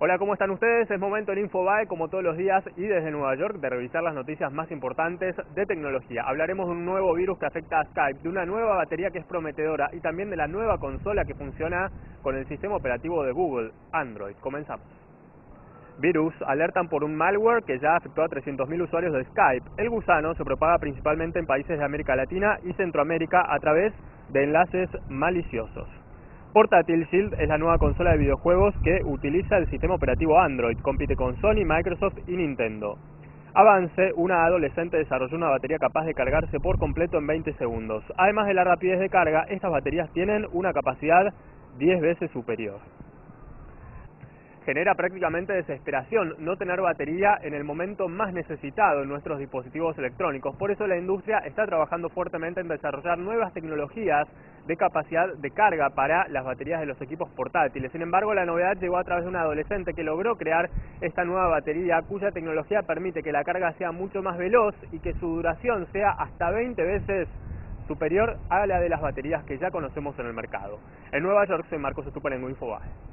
Hola, ¿cómo están ustedes? Es momento en Infobae, como todos los días y desde Nueva York, de revisar las noticias más importantes de tecnología. Hablaremos de un nuevo virus que afecta a Skype, de una nueva batería que es prometedora y también de la nueva consola que funciona con el sistema operativo de Google, Android. Comenzamos. Virus alertan por un malware que ya afectó a 300.000 usuarios de Skype. El gusano se propaga principalmente en países de América Latina y Centroamérica a través de enlaces maliciosos. Portátil Shield es la nueva consola de videojuegos que utiliza el sistema operativo Android, compite con Sony, Microsoft y Nintendo. Avance, una adolescente desarrolló una batería capaz de cargarse por completo en 20 segundos. Además de la rapidez de carga, estas baterías tienen una capacidad 10 veces superior genera prácticamente desesperación no tener batería en el momento más necesitado en nuestros dispositivos electrónicos. Por eso la industria está trabajando fuertemente en desarrollar nuevas tecnologías de capacidad de carga para las baterías de los equipos portátiles. Sin embargo, la novedad llegó a través de un adolescente que logró crear esta nueva batería cuya tecnología permite que la carga sea mucho más veloz y que su duración sea hasta 20 veces superior a la de las baterías que ya conocemos en el mercado. En Nueva York soy Marcos Estupa en Infobae.